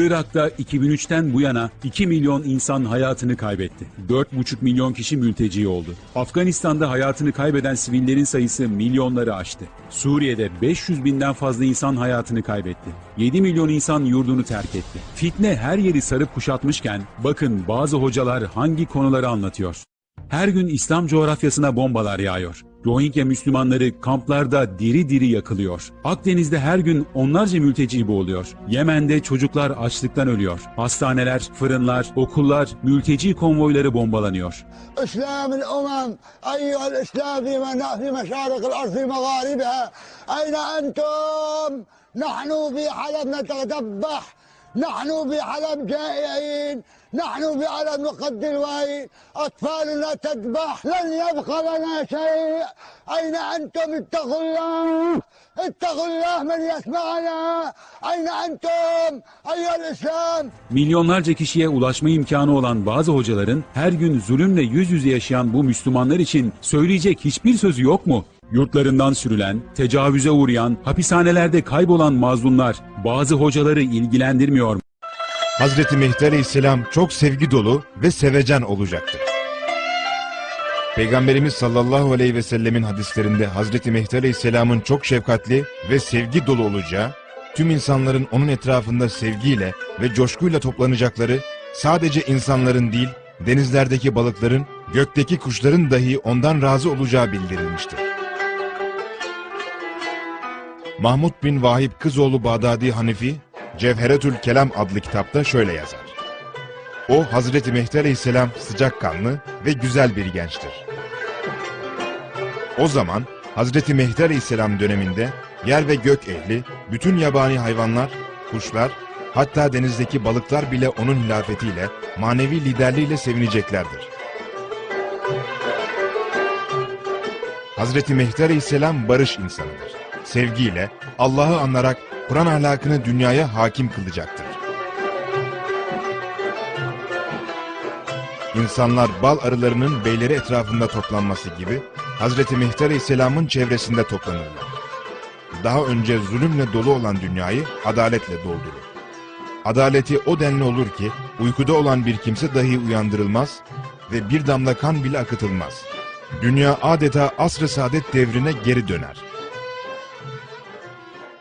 Irak'ta 2003'ten bu yana 2 milyon insan hayatını kaybetti. 4,5 milyon kişi mülteci oldu. Afganistan'da hayatını kaybeden sivillerin sayısı milyonları aştı. Suriye'de 500 binden fazla insan hayatını kaybetti. 7 milyon insan yurdunu terk etti. Fitne her yeri sarıp kuşatmışken bakın bazı hocalar hangi konuları anlatıyor. Her gün İslam coğrafyasına bombalar yağıyor. Rohingya Müslümanları kamplarda diri diri yakılıyor. Akdeniz'de her gün onlarca mülteci boğuluyor. Yemen'de çocuklar açlıktan ölüyor. Hastaneler, fırınlar, okullar, mülteci konvoyları bombalanıyor. اسلام الامم ايها الاسلام في منا- في مشارق الارض في مغاربها اين انتم؟ نحن في حلب نتذبح نحن في حلب جائعين نحن في حلب نقدر الوعي اطفالنا تذبح لن يبقى لنا شيء اين انتم اتقوا الله اتقوا الله من يسمعنا اين انتم ايها الاسلام Milyonlarca kişiye ulaşma imkanı olan bazı hocaların her gün zulümle yüz yüze yaşayan bu Müslümanlar için söyleyecek hiçbir sözü yok mu? Yurtlarından sürülen, tecavüze uğrayan, hapishanelerde kaybolan mazlumlar bazı hocaları ilgilendirmiyor mu? Hazreti Mehdi Aleyhisselam çok sevgi dolu ve sevecen olacaktır. Peygamberimiz sallallahu aleyhi ve sellemin hadislerinde Hazreti Mehdi Aleyhisselam'ın çok şefkatli ve sevgi dolu olacağı, tüm insanların onun etrafında sevgiyle ve coşkuyla toplanacakları, sadece insanların değil, denizlerdeki balıkların, gökteki kuşların dahi ondan razı olacağı bildirilmiştir. Mahmud bin Vahib Kızoğlu Bağdadi Hanefi, Cevheretül Kelam adlı kitapta şöyle yazar. O Hazreti Mehdi Aleyhisselam sıcakkanlı ve güzel bir gençtir. O zaman Hazreti Mehdi Aleyhisselam döneminde yer ve gök ehli, bütün yabani hayvanlar, kuşlar, hatta denizdeki balıklar bile onun hilafetiyle, manevi liderliğiyle sevineceklerdir. Hazreti Mehdi Aleyhisselam barış insanıdır. Sevgiyle, Allah'ı anarak Kur'an ahlakını dünyaya hakim kılacaktır. İnsanlar bal arılarının beyleri etrafında toplanması gibi Hazreti Mehdi Aleyhisselam'ın çevresinde toplanırlar. Daha önce zulümle dolu olan dünyayı adaletle doldurur. Adaleti o denli olur ki uykuda olan bir kimse dahi uyandırılmaz ve bir damla kan bile akıtılmaz. Dünya adeta asr-ı saadet devrine geri döner.